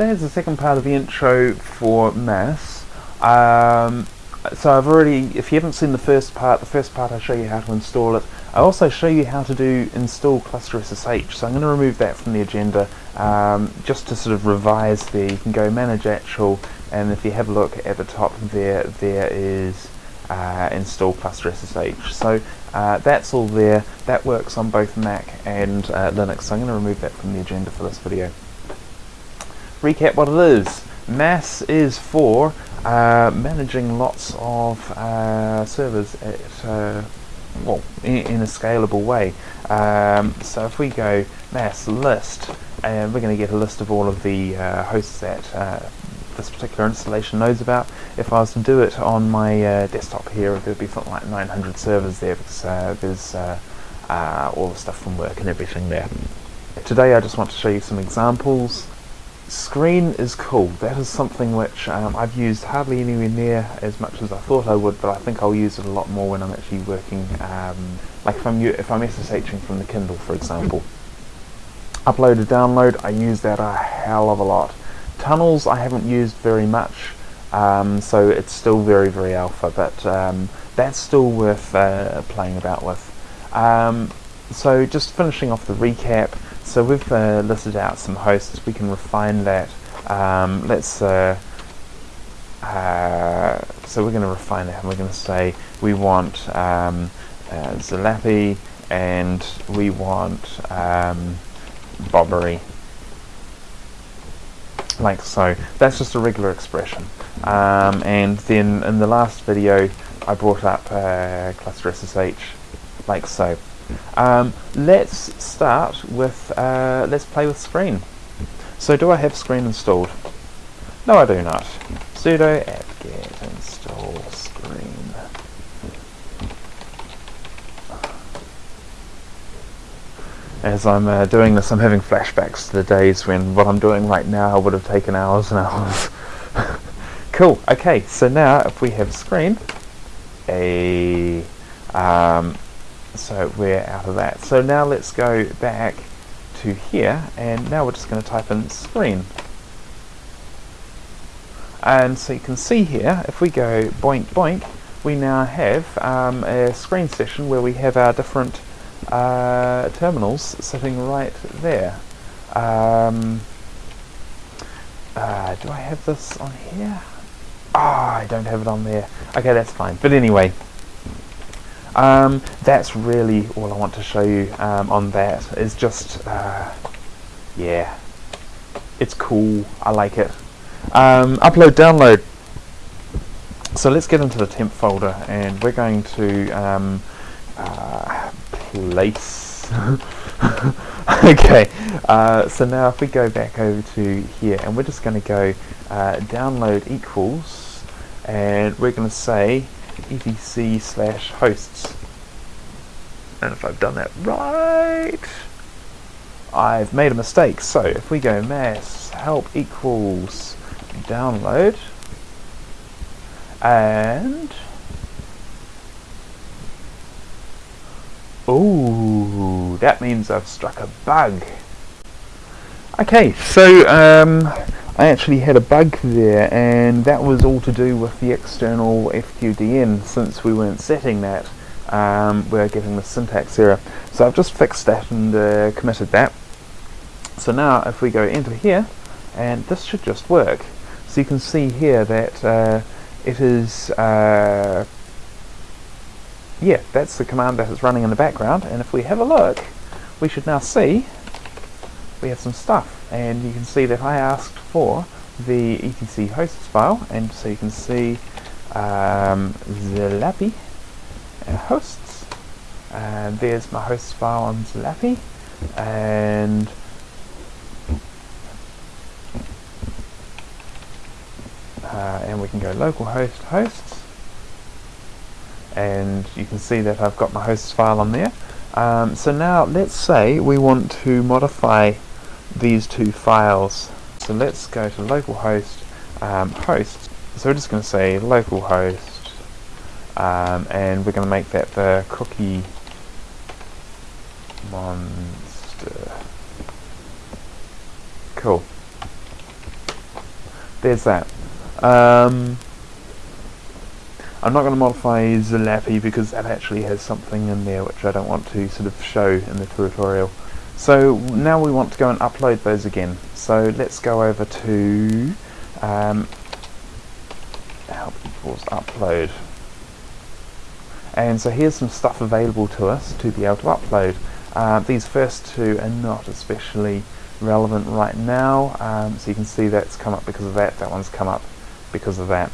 is the second part of the intro for mass. Um, so I've already, if you haven't seen the first part, the first part I show you how to install it. I also show you how to do install cluster SSH. So I'm going to remove that from the agenda um, just to sort of revise there. You can go manage actual and if you have a look at the top there, there is uh, install cluster SSH. So uh, that's all there. That works on both Mac and uh, Linux. So I'm going to remove that from the agenda for this video. Recap what it is. Mass is for uh, managing lots of uh, servers at uh, well in, in, a scalable way. Um, so if we go mass list, and we're going to get a list of all of the hosts that this particular installation knows about. If I was to do it on my uh, desktop here, there'd be something like 900 servers there because uh, there's uh, uh, all the stuff from work and everything there. Today I just want to show you some examples. Screen is cool. That is something which um, I've used hardly anywhere near as much as I thought I would, but I think I'll use it a lot more when I'm actually working, um, like if I'm, if I'm SSHing from the Kindle, for example. Upload and download, I use that a hell of a lot. Tunnels I haven't used very much, um, so it's still very, very alpha, but um, that's still worth uh, playing about with. Um, so just finishing off the recap, so we've uh, listed out some hosts, we can refine that. Um, let's, uh, uh, so we're going to refine that and we're going to say we want um, uh, Zalapi and we want um, Bobbery like so. That's just a regular expression. Um, and then in the last video I brought up uh, cluster SSH like so. Um, let's start with, uh, let's play with screen. So do I have screen installed? No I do not. sudo apt-get install screen. as I'm uh, doing this, I'm having flashbacks to the days when what I'm doing right now would have taken hours and hours. cool. Okay, so now if we have screen, a um, so we're out of that. So now let's go back to here, and now we're just going to type in screen. And so you can see here, if we go boink boink, we now have um, a screen session where we have our different uh, terminals sitting right there. Um, uh, do I have this on here? Ah, oh, I don't have it on there. Okay, that's fine. But anyway, um, that's really all I want to show you um, on that. Is just, uh, yeah, it's cool. I like it. Um, upload, download. So let's get into the temp folder, and we're going to um, uh, place. okay, uh, so now if we go back over to here and we're just going to go uh, download equals and we're going to say etc slash hosts. And if I've done that right, I've made a mistake. So if we go mass help equals download and Oh, that means I've struck a bug. Okay, so um, I actually had a bug there and that was all to do with the external FQDN since we weren't setting that. Um, we're getting the syntax error. So I've just fixed that and uh, committed that. So now if we go enter here, and this should just work. So you can see here that uh, it is uh, yeah, that's the command that is running in the background. And if we have a look, we should now see we have some stuff. And you can see that I asked for the etc hosts file. And so you can see um, Zalapi uh, hosts. And there's my hosts file on Zalapi. And uh, and we can go localhost hosts and you can see that I've got my hosts file on there. Um, so now let's say we want to modify these two files. So let's go to localhost um, host. So we're just going to say localhost um, and we're going to make that the cookie monster. Cool. there's that. Um, I'm not going to modify Zalapi because that actually has something in there which I don't want to sort of show in the tutorial. So now we want to go and upload those again. So let's go over to um, help equals upload. And so here's some stuff available to us to be able to upload. Uh, these first two are not especially relevant right now, um, so you can see that's come up because of that, that one's come up because of that.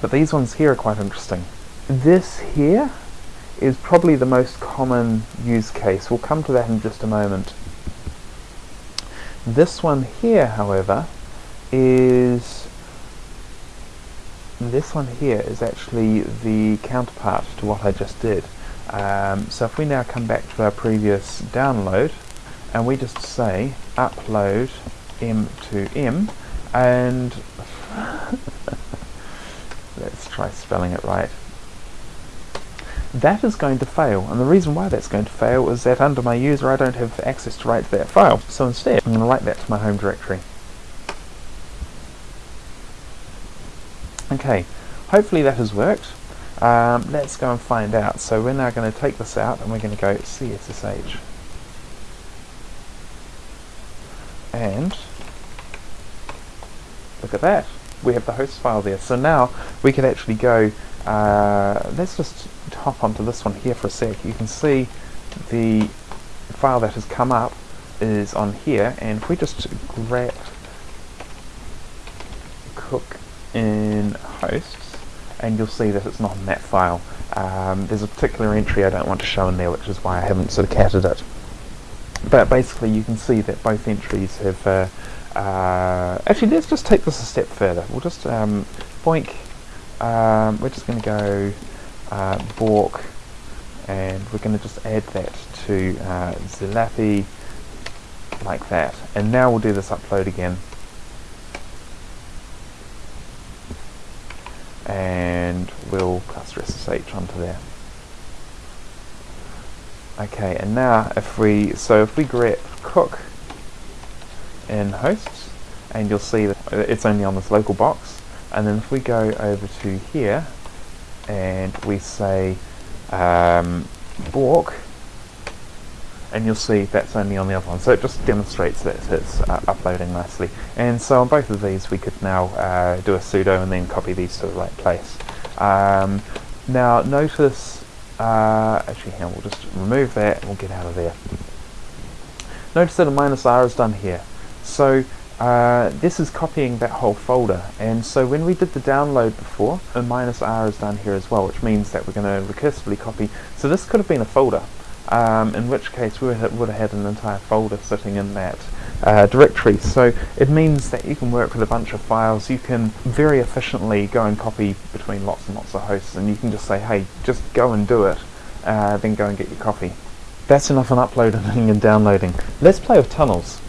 But these ones here are quite interesting. This here is probably the most common use case. We'll come to that in just a moment. This one here, however, is this one here is actually the counterpart to what I just did. Um, so if we now come back to our previous download and we just say upload m to m and let's try spelling it right that is going to fail. And the reason why that's going to fail is that under my user I don't have access to write to that file. So instead I'm going to write that to my home directory. Okay hopefully that has worked. Um, let's go and find out. So we're now going to take this out and we're going to go CSSH and look at that we have the host file there so now we can actually go uh, let's just hop onto this one here for a sec. You can see the file that has come up is on here, and if we just grep cook in hosts, and you'll see that it's not in that file. Um, there's a particular entry I don't want to show in there, which is why I haven't sort of catted it. But basically, you can see that both entries have. Uh, uh, actually, let's just take this a step further. We'll just um, boink um, we're just going to go uh, Bork and we're going to just add that to uh, Zalapi like that and now we'll do this upload again and we'll cluster SSH onto there okay and now if we so if we grep cook in hosts and you'll see that it's only on this local box and then if we go over to here and we say um, Bork and you'll see that's only on the other one. So it just demonstrates that it's uh, uploading nicely. And so on both of these we could now uh, do a sudo and then copy these to the right place. Um, now notice uh, actually here we'll just remove that and we'll get out of there. Notice that a minus r is done here. So uh, this is copying that whole folder. And so when we did the download before a minus r is done here as well which means that we're going to recursively copy. So this could have been a folder um, in which case we would have, had an entire folder sitting in that uh, directory. So it means that you can work with a bunch of files. You can very efficiently go and copy between lots and lots of hosts and you can just say hey just go and do it uh, then go and get your copy. That's enough on uploading and downloading. Let's play with tunnels.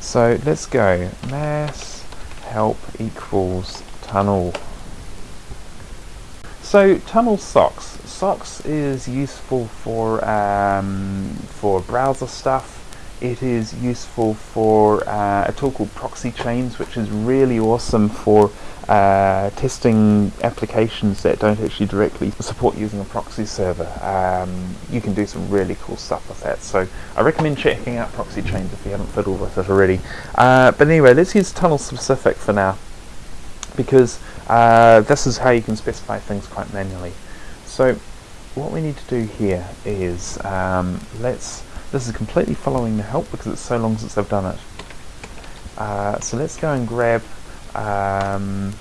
So let's go. Mass help equals tunnel. So tunnel socks. Socks is useful for um, for browser stuff. It is useful for uh, a tool called Proxy Chains, which is really awesome for uh, testing applications that don't actually directly support using a proxy server. Um, you can do some really cool stuff with that. So I recommend checking out Proxy Chains if you haven't fiddled with it already. Uh, but anyway, let's use tunnel specific for now because uh, this is how you can specify things quite manually. So what we need to do here is um, let's this is completely following the help because it's so long since I've done it. Uh, so let's go and grab um,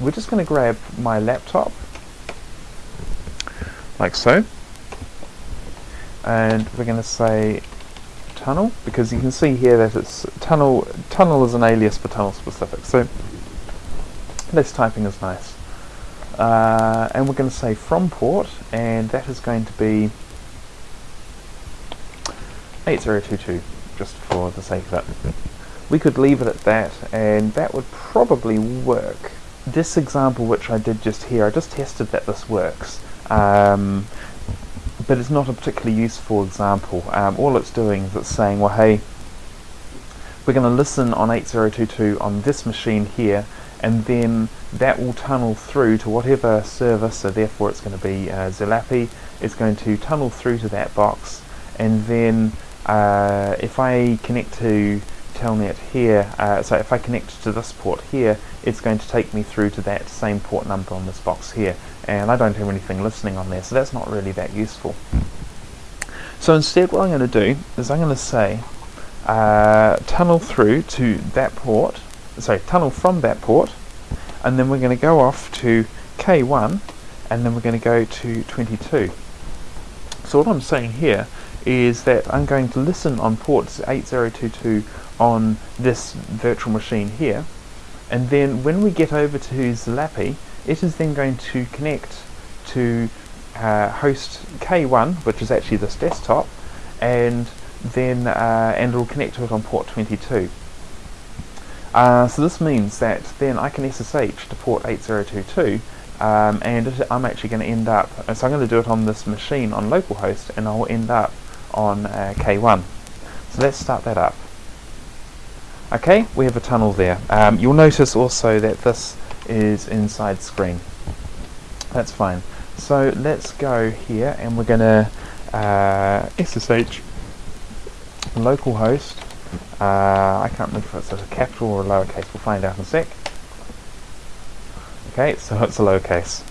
we're just going to grab my laptop. Like so. And we're going to say tunnel because you can see here that it's tunnel tunnel is an alias for tunnel specific. So less typing is nice uh, and we're going to say from port and that is going to be 8022 just for the sake of it we could leave it at that and that would probably work. This example which I did just here, I just tested that this works. Um, but it's not a particularly useful example. Um, all it's doing is it's saying, well hey, we're going to listen on 8022 on this machine here and then that will tunnel through to whatever server, so therefore it's going to be uh, it's going to tunnel through to that box. And then uh, if I connect to telnet here, uh, so if I connect to this port here, it's going to take me through to that same port number on this box here. And I don't have anything listening on there so that's not really that useful. So instead what I'm going to do is I'm going to say uh, tunnel through to that port, sorry, tunnel from that port, and then we're going to go off to K1, and then we're going to go to 22. So what I'm saying here is that I'm going to listen on port 8022 on this virtual machine here, and then when we get over to Zalapi, it is then going to connect to uh, host K1, which is actually this desktop, and then uh, and it will connect to it on port 22. Uh, so this means that then I can SSH to port 8022 um, and it, I'm actually going to end up, so I'm going to do it on this machine on localhost and I'll end up on uh, K1. So let's start that up. Okay, we have a tunnel there. Um, you'll notice also that this is inside screen. That's fine. So let's go here and we're going to uh, SSH localhost. Uh, I can't remember if it's a capital or a lowercase. We'll find out in a sec. Okay, so it's a lowercase.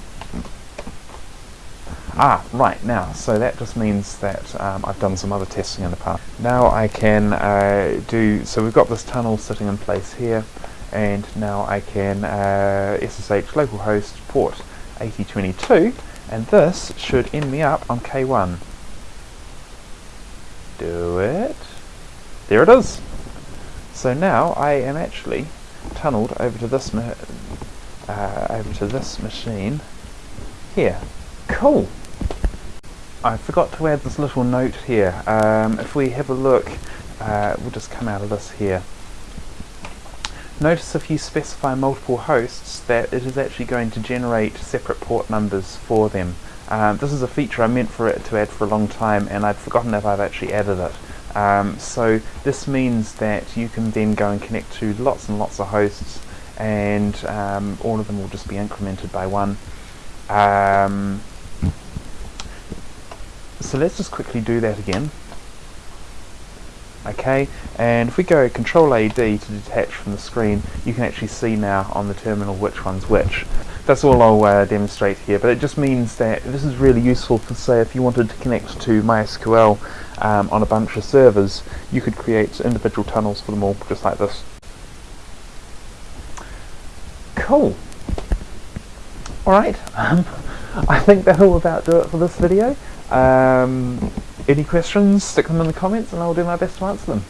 Ah, right, now, so that just means that um, I've done some other testing in the past. Now I can uh, do, so we've got this tunnel sitting in place here, and now I can uh, SSH localhost port 8022, and this should end me up on K1. Do it. There it is. So now I am actually tunneled over to this uh, over to this machine here. Cool. I forgot to add this little note here. Um, if we have a look, uh, we'll just come out of this here. Notice if you specify multiple hosts that it is actually going to generate separate port numbers for them. Um, this is a feature I meant for it to add for a long time and I'd forgotten that I've actually added it. Um, so this means that you can then go and connect to lots and lots of hosts and um, all of them will just be incremented by one. Um, so let's just quickly do that again. Okay, and if we go Control AD to detach from the screen, you can actually see now on the terminal which one's which. That's all I'll uh, demonstrate here, but it just means that this is really useful for say if you wanted to connect to MySQL um, on a bunch of servers, you could create individual tunnels for them all, just like this. Cool. Alright, um, I think that'll about do it for this video. Um, any questions, stick them in the comments and I'll do my best to answer them.